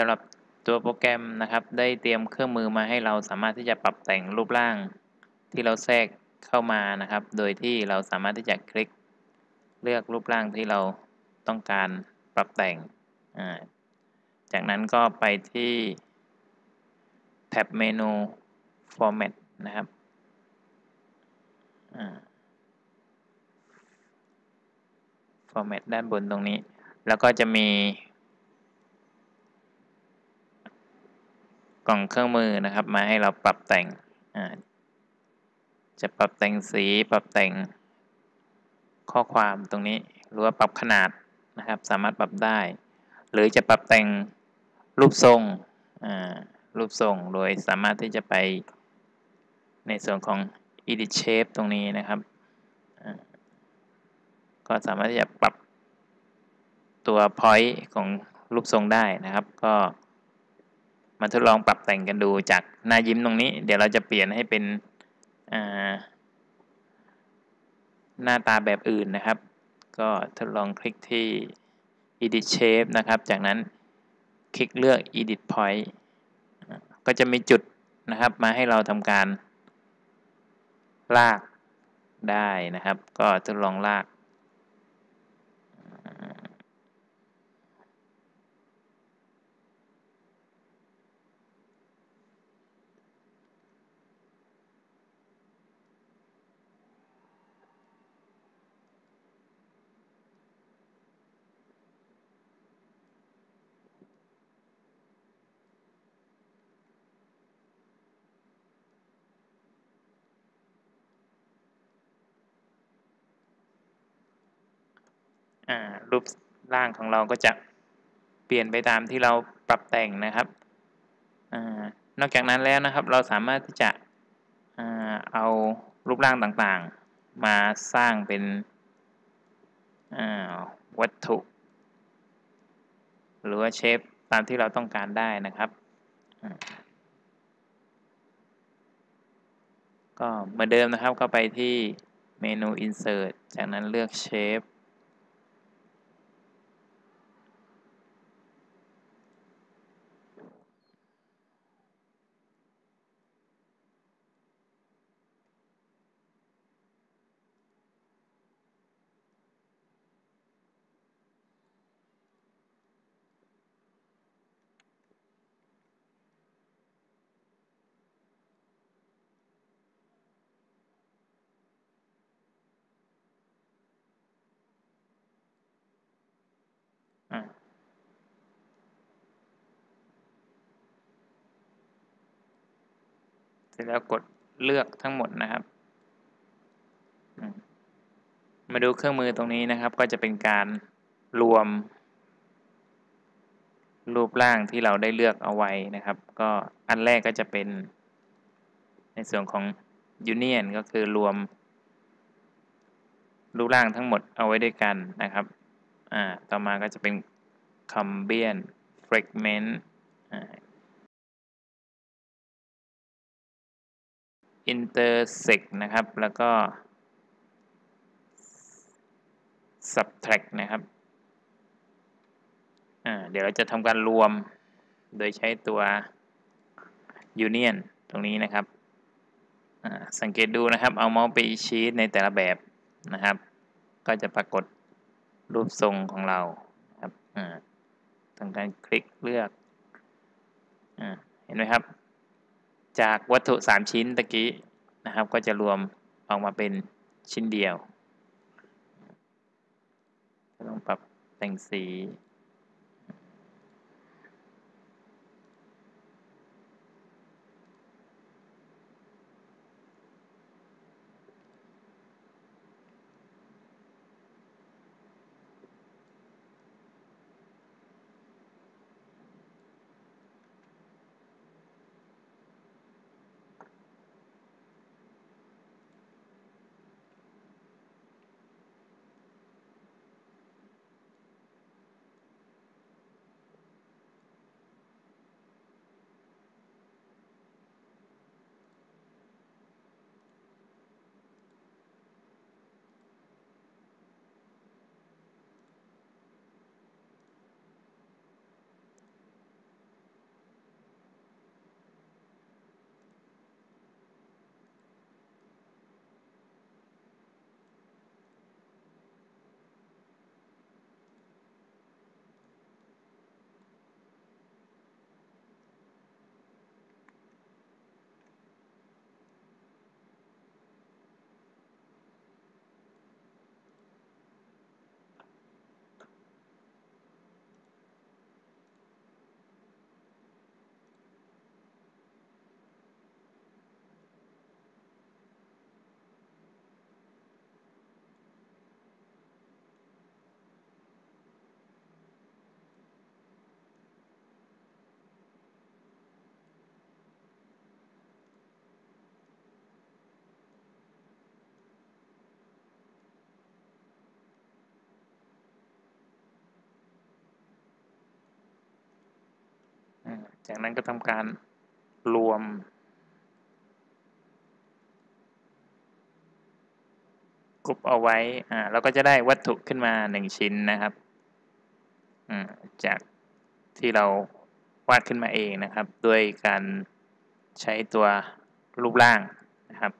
สำหรับตัวโปรแกรมนะครับ ได้เตรียมเครื่องมือมาให้เราสามารถที่จะปรับแต่งรูปร่าง ที่เราแทรกเข้ามานะครับ โดยที่เราสามารถที่จะคลิก เลือกรูปร่างที่เราต้องการปรับแต่ง จากนั้นก็ไปที่แท็บเมนู Format นะครับ Format ด้านบนตรงนี้ แล้วก็จะมี กล่องเครื่องมือนะครับ มาให้เราปรับแต่งจะปรับแต่งสีปรับแต่งข้อความตรงนี้หรือว่าปรับขนาดนะครับ สามารถปรับได้ หรือจะปรับแต่งรูปทรงรูปทรงโดยสามารถที่จะไปในส่วนของ edit shape ตรงนี้นะครับก็สามารถที่จะปรับตัว point ของรูปทรงได้นะครับ ก็ มาทดลองปรับแต่งกันดูจากหน้ายิ้มตรงนี้ เดี๋ยวเราจะเปลี่ยนให้เป็นหน้าตาแบบอื่นนะครับ ก็ทดลองคลิกที่ edit shape นะครับ จากนั้นคลิกเลือก edit point ก็จะมีจุดนะครับมาให้เราทำการลากได้นะครับ ก็ทดลองลาก รูปร่างของเราก็จะเปลี่ยนไปตามที่เราปรับแต่งนะครับอนอกจากนั้นแล้วนะครับ เราสามารถที่จะเอารูปร่างต่างๆ มาสร้างเป็นวัตถุ หรือว่าเชฟตามที่เราต้องการได้นะครับก็เหมือนเดิมนะครับก็ไปที่เมนู insert จากนั้นเลือก shape ร็จแล้วกดเลือกทั้งหมดนะครับ มาดูเครื่องมือตรงนี้นะครับ ก็จะเป็นการรวม รูปร่างที่เราได้เลือกเอาไว้นะครับ ก็อันแรกก็จะเป็น ในส่วนของ Union ก็คือรวม รูปร่างทั้งหมดเอาไว้ด้วยกันนะครับ อ่า ต่อมาก็จะเป็น Combine Fragment อ่า intersect นะครับ แล้วก็ subtract นะครับ เดี๋ยวเราจะทำการรวมโดยใช้ตัว union ตรงนี้นะครับ สังเกตดูนะครับ เอาเมาส์ไปชี้ในแต่ละแบบนะครับ ก็จะปรากฏรูปทรงของเราครับทำการคลิกเลือกเห็นไหมครับ จากวัตถุ 3 ชิ้นตะกี้นะครับ ก็จะรวมออกมาเป็นชิ้นเดียวต้องปรับแต่งสี จากนั้นก็ทำการรวม กรุบเอาไว้ อ่าเราก็จะได้วัตถุขึ้นมาหนึ่งชิ้นนะครับ อืมจากที่เราวาดขึ้นมาเองนะครับ ด้วยการใช้ตัวรูปร่างนะครับ